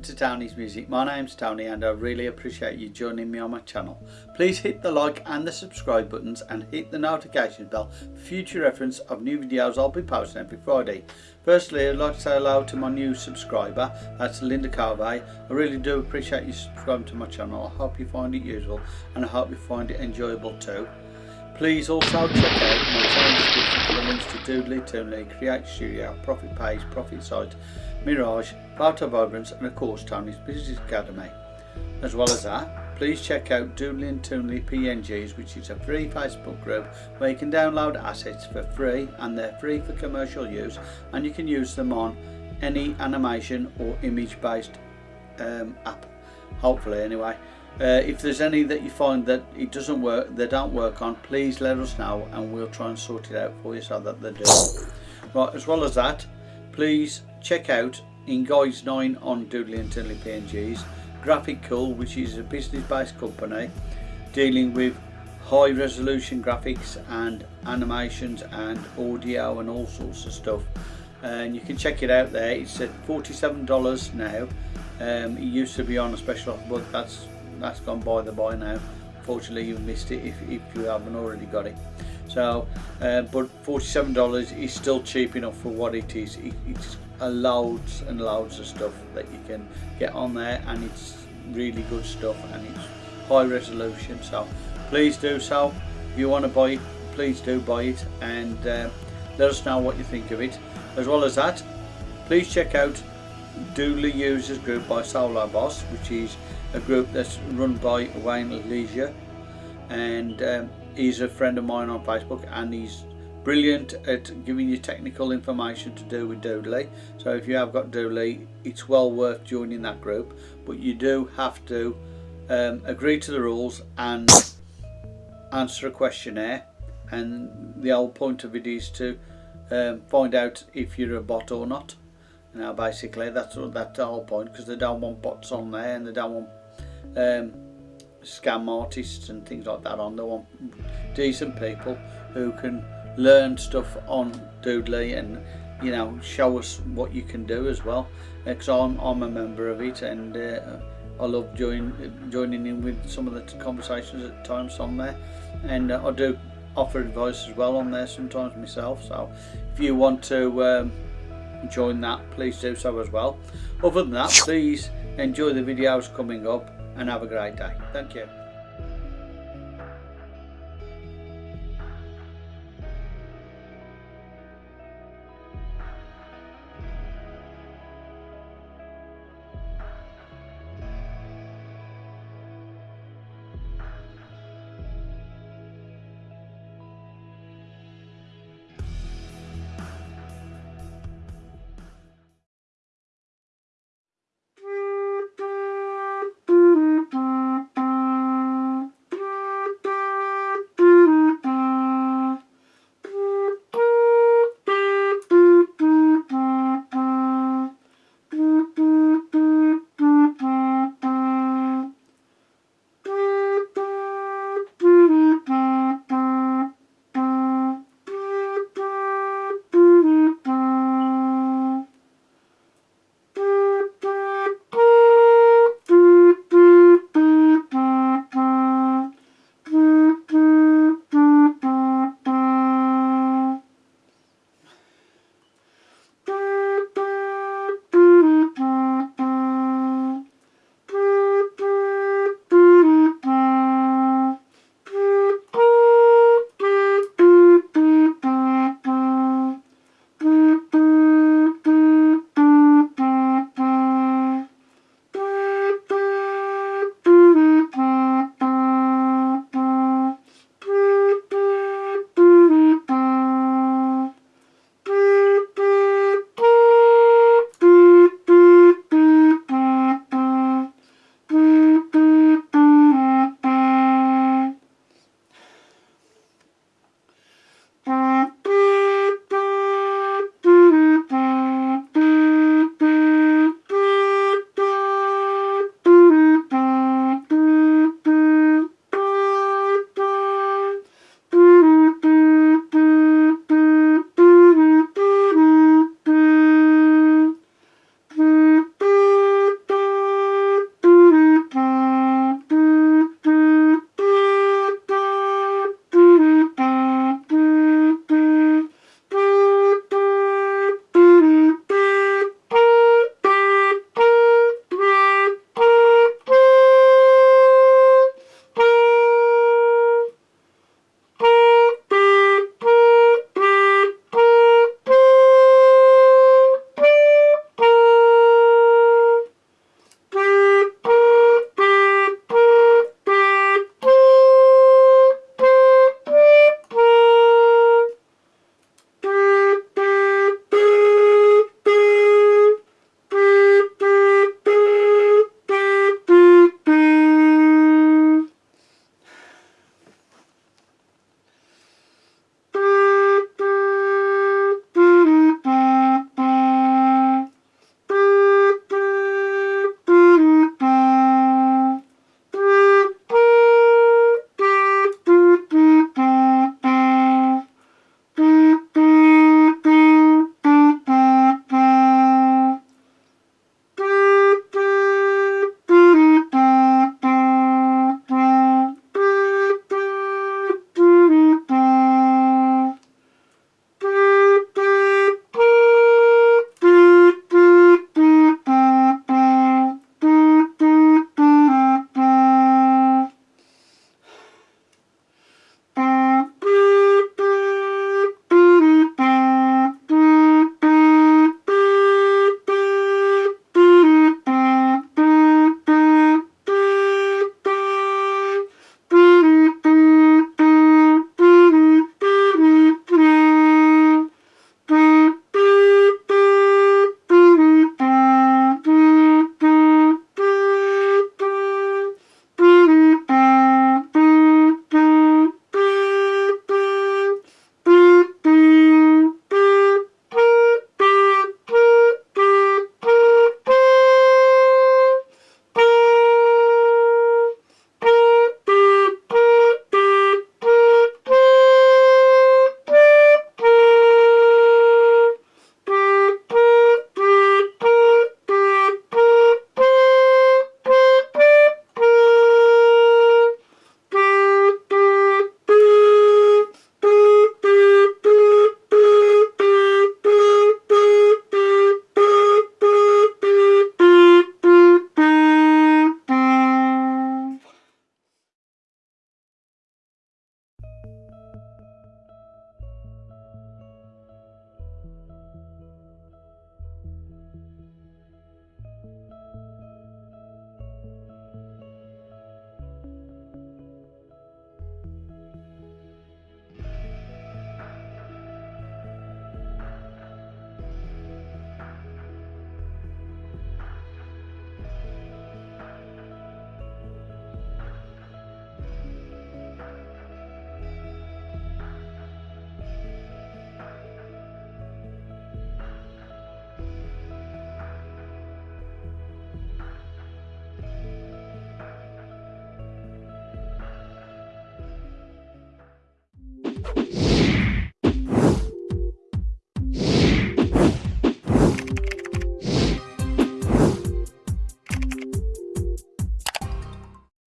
Welcome to Tony's Music. My name's Tony and I really appreciate you joining me on my channel. Please hit the like and the subscribe buttons and hit the notification bell for future reference of new videos I'll be posting every Friday. Firstly I'd like to say hello to my new subscriber, that's Linda Carvey. I really do appreciate you subscribing to my channel. I hope you find it useful and I hope you find it enjoyable too. Please also check out my channel description for the links to Doodly, Toonly, Create Studio, Profit Page, Profit Site, Mirage, Photo Vibrance and of course Tony's Business Academy. As well as that, please check out Doodly and Toonly PNGs which is a free Facebook group where you can download assets for free and they're free for commercial use and you can use them on any animation or image based um, app, hopefully anyway. Uh, if there's any that you find that it doesn't work, they don't work on, please let us know and we'll try and sort it out for you so that they do. Right, as well as that, please check out in Guys 9 on Doodly and Toonly PNGs, Graphic Cool, which is a business-based company dealing with high resolution graphics and animations and audio and all sorts of stuff. And you can check it out there. It's at $47 now. Um, it used to be on a special offer but that's that's gone by the by now. Fortunately you've missed it if, if you haven't already got it so uh, but $47 is still cheap enough for what it is. It, it's loads and loads of stuff that you can get on there and it's really good stuff and it's high resolution. So please do so. If you want to buy it please do buy it and uh, let us know what you think of it. As well as that please check out Doodly Users Group by Solo Boss which is a group that's run by Wayne Leisure. And um, he's a friend of mine on Facebook and he's brilliant at giving you technical information to do with Doodly. So if you have got Doodly it's well worth joining that group. But you do have to um, agree to the rules and answer a questionnaire. And the whole point of it is to um, find out if you're a bot or not. Now basically that's that's the whole point because they don't want bots on there and they don't want um, scam artists and things like that on. They want decent people who can learn stuff on Doodly and you know show us what you can do as well. Because I'm, I'm a member of it and uh, I love join, joining in with some of the conversations at times on there. And uh, I do offer advice as well on there sometimes myself. So if you want to um, join that please do so as well. Other than that please enjoy the videos coming up and have a great day. Thank you